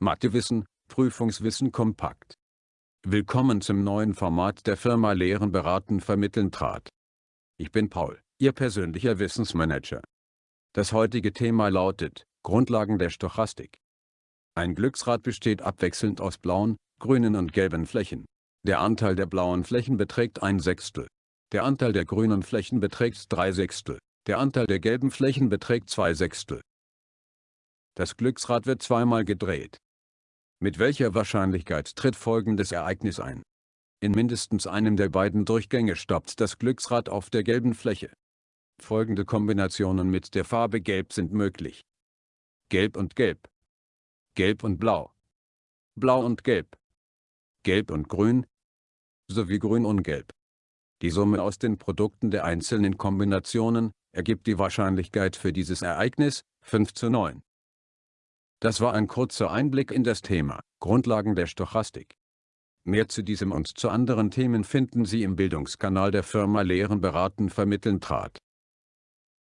Mathewissen, Prüfungswissen kompakt. Willkommen zum neuen Format der Firma Lehren beraten vermitteln trat. Ich bin Paul, Ihr persönlicher Wissensmanager. Das heutige Thema lautet, Grundlagen der Stochastik. Ein Glücksrad besteht abwechselnd aus blauen, grünen und gelben Flächen. Der Anteil der blauen Flächen beträgt ein Sechstel. Der Anteil der grünen Flächen beträgt drei Sechstel. Der Anteil der gelben Flächen beträgt zwei Sechstel. Das Glücksrad wird zweimal gedreht. Mit welcher Wahrscheinlichkeit tritt folgendes Ereignis ein? In mindestens einem der beiden Durchgänge stoppt das Glücksrad auf der gelben Fläche. Folgende Kombinationen mit der Farbe Gelb sind möglich. Gelb und Gelb. Gelb und Blau. Blau und Gelb. Gelb und Grün. Sowie Grün und Gelb. Die Summe aus den Produkten der einzelnen Kombinationen ergibt die Wahrscheinlichkeit für dieses Ereignis 5 zu 9. Das war ein kurzer Einblick in das Thema Grundlagen der Stochastik. Mehr zu diesem und zu anderen Themen finden Sie im Bildungskanal der Firma Lehren beraten vermitteln trat.